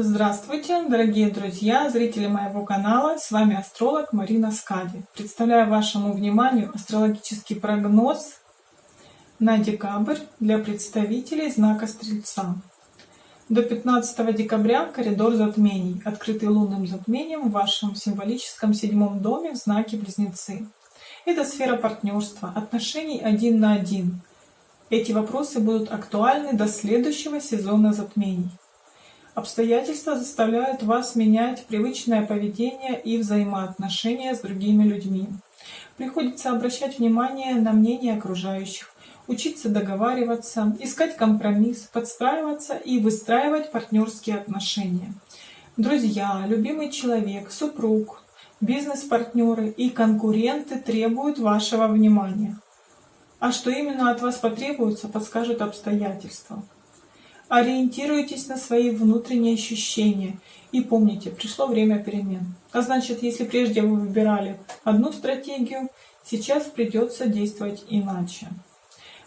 Здравствуйте, дорогие друзья, зрители моего канала. С вами астролог Марина Скади. Представляю вашему вниманию астрологический прогноз на декабрь для представителей знака Стрельца. До 15 декабря коридор затмений, открытый лунным затмением в вашем символическом седьмом доме в знаке Близнецы. Это сфера партнерства, отношений один на один. Эти вопросы будут актуальны до следующего сезона затмений. Обстоятельства заставляют вас менять привычное поведение и взаимоотношения с другими людьми. Приходится обращать внимание на мнение окружающих, учиться договариваться, искать компромисс, подстраиваться и выстраивать партнерские отношения. Друзья, любимый человек, супруг, бизнес-партнеры и конкуренты требуют вашего внимания. А что именно от вас потребуется, подскажут обстоятельства. Ориентируйтесь на свои внутренние ощущения и помните, пришло время перемен. А значит, если прежде вы выбирали одну стратегию, сейчас придется действовать иначе.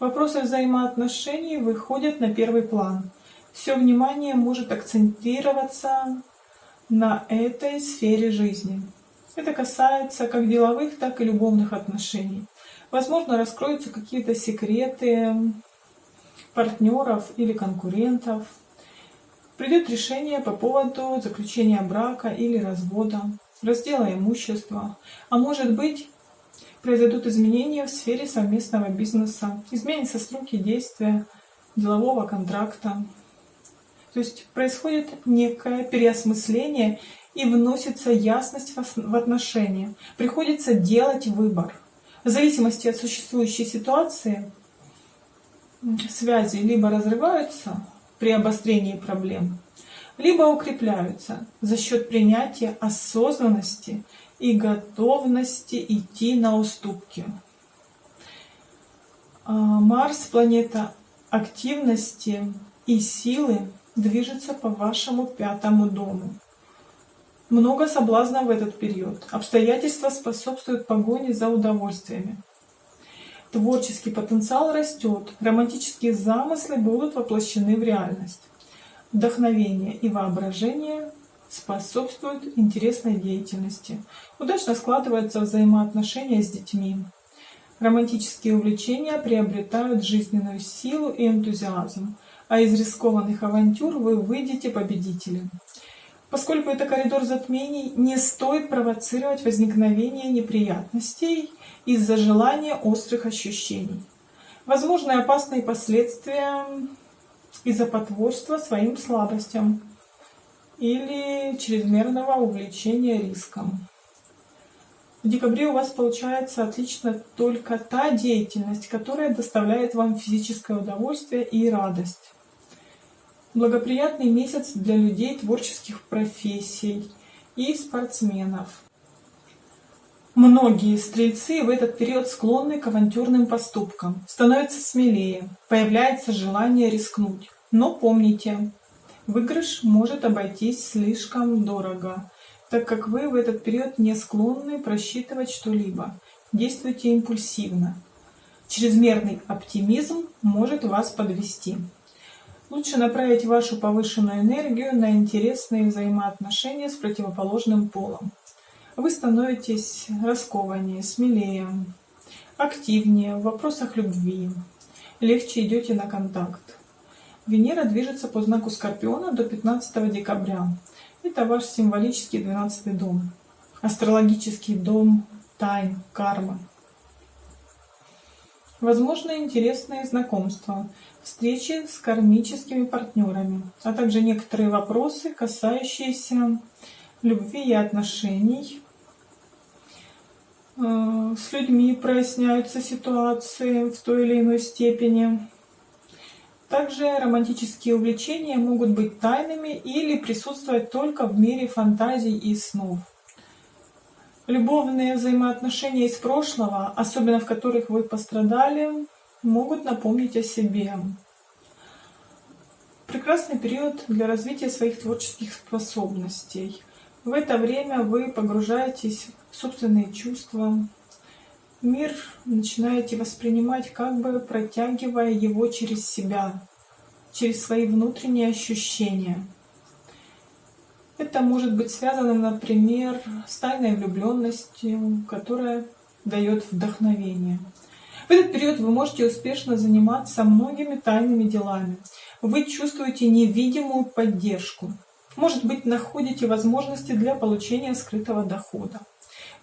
Вопросы взаимоотношений выходят на первый план. Все внимание может акцентироваться на этой сфере жизни. Это касается как деловых, так и любовных отношений. Возможно, раскроются какие-то секреты партнеров или конкурентов. Придет решение по поводу заключения брака или развода, раздела имущества. А может быть, произойдут изменения в сфере совместного бизнеса, изменятся сроки действия делового контракта. То есть происходит некое переосмысление и вносится ясность в отношения. Приходится делать выбор. В зависимости от существующей ситуации связи либо разрываются при обострении проблем, либо укрепляются за счет принятия осознанности и готовности идти на уступки. А, Марс, планета активности и силы, движется по вашему пятому дому. Много соблазна в этот период. Обстоятельства способствуют погоне за удовольствиями. Творческий потенциал растет, романтические замыслы будут воплощены в реальность. Вдохновение и воображение способствуют интересной деятельности. Удачно складываются взаимоотношения с детьми. Романтические увлечения приобретают жизненную силу и энтузиазм, а из рискованных авантюр вы выйдете победителем. Поскольку это коридор затмений, не стоит провоцировать возникновение неприятностей из-за желания острых ощущений. Возможны опасные последствия из-за потворства своим слабостям или чрезмерного увлечения риском. В декабре у вас получается отлично только та деятельность, которая доставляет вам физическое удовольствие и радость. Благоприятный месяц для людей творческих профессий и спортсменов. Многие стрельцы в этот период склонны к авантюрным поступкам, становятся смелее, появляется желание рискнуть. Но помните, выигрыш может обойтись слишком дорого, так как вы в этот период не склонны просчитывать что-либо. Действуйте импульсивно. Чрезмерный оптимизм может вас подвести. Лучше направить вашу повышенную энергию на интересные взаимоотношения с противоположным полом вы становитесь раскованнее, смелее, активнее в вопросах любви, легче идете на контакт. Венера движется по знаку Скорпиона до 15 декабря. Это ваш символический 12 дом, астрологический дом тайн, кармы. Возможно, интересные знакомства, встречи с кармическими партнерами, а также некоторые вопросы, касающиеся любви и отношений, Э, с людьми проясняются ситуации в той или иной степени. Также романтические увлечения могут быть тайными или присутствовать только в мире фантазий и снов. Любовные взаимоотношения из прошлого, особенно в которых вы пострадали, могут напомнить о себе. Прекрасный период для развития своих творческих способностей. В это время вы погружаетесь в собственные чувства. Мир начинаете воспринимать, как бы протягивая его через себя, через свои внутренние ощущения. Это может быть связано, например, с тайной влюбленностью, которая дает вдохновение. В этот период вы можете успешно заниматься многими тайными делами. Вы чувствуете невидимую поддержку. Может быть, находите возможности для получения скрытого дохода.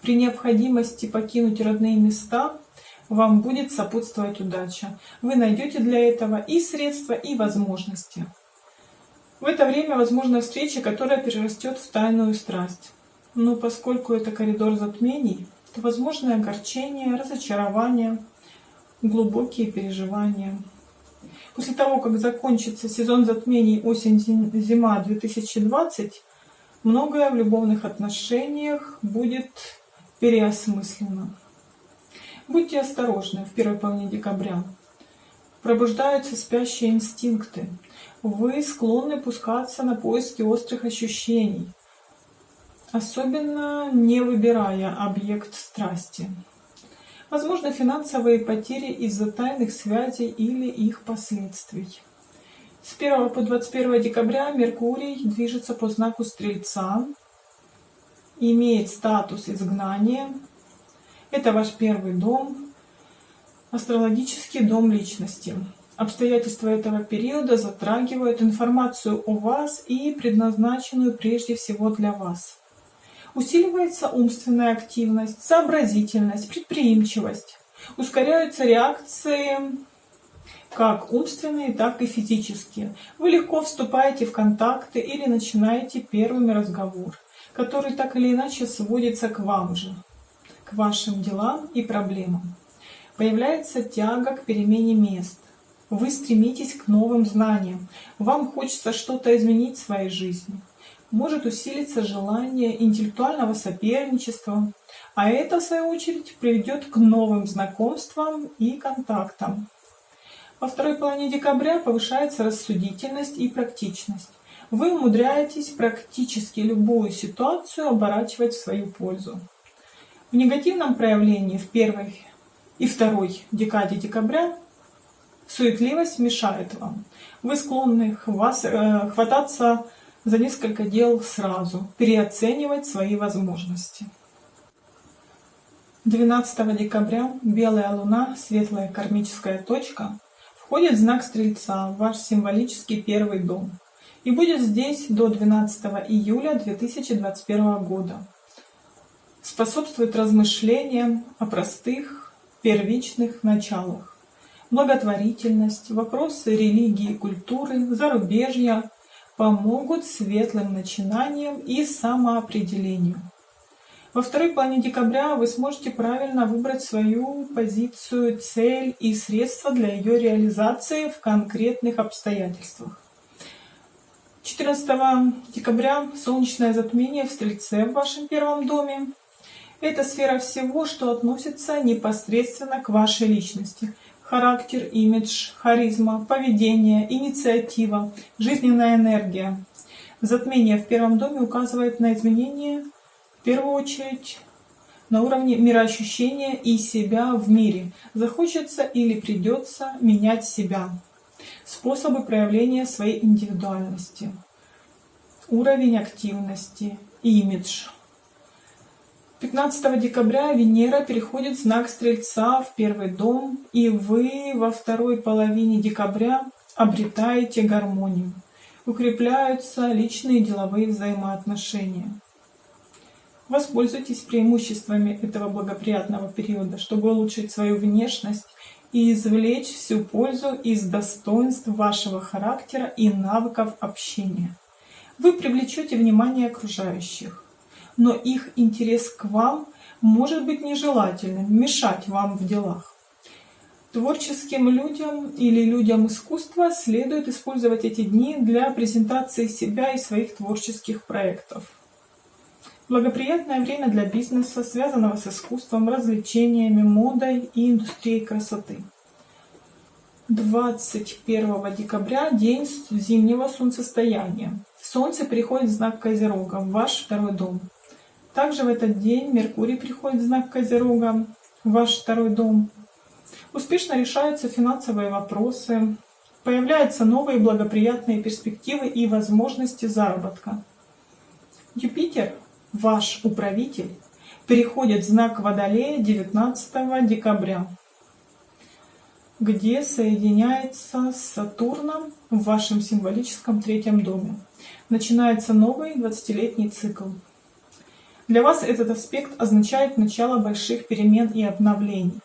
При необходимости покинуть родные места вам будет сопутствовать удача. Вы найдете для этого и средства, и возможности. В это время возможна встреча, которая перерастет в тайную страсть. Но поскольку это коридор затмений, то возможно огорчение, разочарование, глубокие переживания. После того, как закончится сезон затмений осень-зима 2020, многое в любовных отношениях будет переосмыслено. Будьте осторожны в первой половине декабря. Пробуждаются спящие инстинкты. Вы склонны пускаться на поиски острых ощущений, особенно не выбирая объект страсти. Возможно финансовые потери из-за тайных связей или их последствий. С 1 по 21 декабря Меркурий движется по знаку Стрельца, имеет статус изгнания. Это ваш первый дом, астрологический дом личности. Обстоятельства этого периода затрагивают информацию о вас и предназначенную прежде всего для вас. Усиливается умственная активность, сообразительность, предприимчивость. Ускоряются реакции как умственные, так и физические. Вы легко вступаете в контакты или начинаете первыми разговор, который так или иначе сводится к вам же, к вашим делам и проблемам. Появляется тяга к перемене мест, вы стремитесь к новым знаниям. Вам хочется что-то изменить в своей жизни. Может усилиться желание интеллектуального соперничества, а это, в свою очередь, приведет к новым знакомствам и контактам. Во второй половине декабря повышается рассудительность и практичность. Вы умудряетесь практически любую ситуацию оборачивать в свою пользу. В негативном проявлении в первой и второй декаде декабря Суетливость мешает вам. Вы склонны вас, э, хвататься за несколько дел сразу, переоценивать свои возможности. 12 декабря белая луна, светлая кармическая точка, входит в знак Стрельца, ваш символический первый дом, и будет здесь до 12 июля 2021 года. Способствует размышлениям о простых, первичных началах благотворительность, вопросы религии и культуры, зарубежья помогут светлым начинаниям и самоопределению. Во второй половине декабря вы сможете правильно выбрать свою позицию, цель и средства для ее реализации в конкретных обстоятельствах. 14 декабря солнечное затмение в Стрельце в вашем первом доме. Это сфера всего, что относится непосредственно к вашей личности – характер, имидж, харизма, поведение, инициатива, жизненная энергия. Затмение в первом доме указывает на изменения, в первую очередь, на уровне мироощущения и себя в мире. Захочется или придется менять себя. Способы проявления своей индивидуальности. Уровень активности, имидж. 15 декабря Венера переходит в знак Стрельца в первый дом, и вы во второй половине декабря обретаете гармонию. Укрепляются личные деловые взаимоотношения. Воспользуйтесь преимуществами этого благоприятного периода, чтобы улучшить свою внешность и извлечь всю пользу из достоинств вашего характера и навыков общения. Вы привлечете внимание окружающих но их интерес к вам может быть нежелательным, мешать вам в делах. Творческим людям или людям искусства следует использовать эти дни для презентации себя и своих творческих проектов. Благоприятное время для бизнеса, связанного с искусством, развлечениями, модой и индустрией красоты. 21 декабря – день зимнего солнцестояния. Солнце приходит в знак Козерога, в ваш второй дом. Также в этот день Меркурий приходит в знак Козерога, в ваш второй дом. Успешно решаются финансовые вопросы, появляются новые благоприятные перспективы и возможности заработка. Юпитер, ваш управитель, переходит в знак Водолея 19 декабря, где соединяется с Сатурном в вашем символическом третьем доме. Начинается новый 20-летний цикл. Для вас этот аспект означает начало больших перемен и обновлений.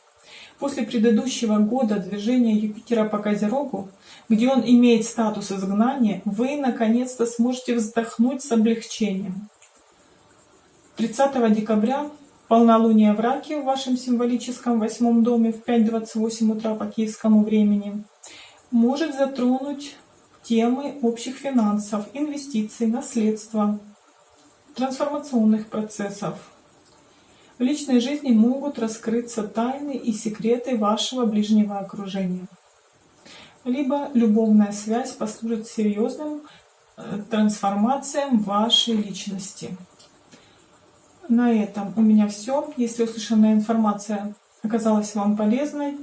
После предыдущего года движения Юпитера по Козерогу, где он имеет статус изгнания, вы наконец-то сможете вздохнуть с облегчением. 30 декабря полнолуние в Раке в вашем символическом восьмом доме в 5.28 утра по киевскому времени может затронуть темы общих финансов, инвестиций, наследства, трансформационных процессов. В личной жизни могут раскрыться тайны и секреты вашего ближнего окружения. Либо любовная связь послужит серьезным э, трансформациям вашей личности. На этом у меня все. Если услышанная информация оказалась вам полезной,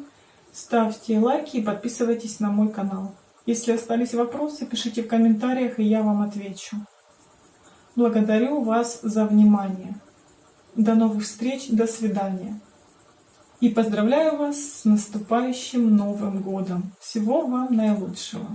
ставьте лайки и подписывайтесь на мой канал. Если остались вопросы, пишите в комментариях, и я вам отвечу. Благодарю вас за внимание. До новых встреч, до свидания. И поздравляю вас с наступающим Новым Годом. Всего вам наилучшего.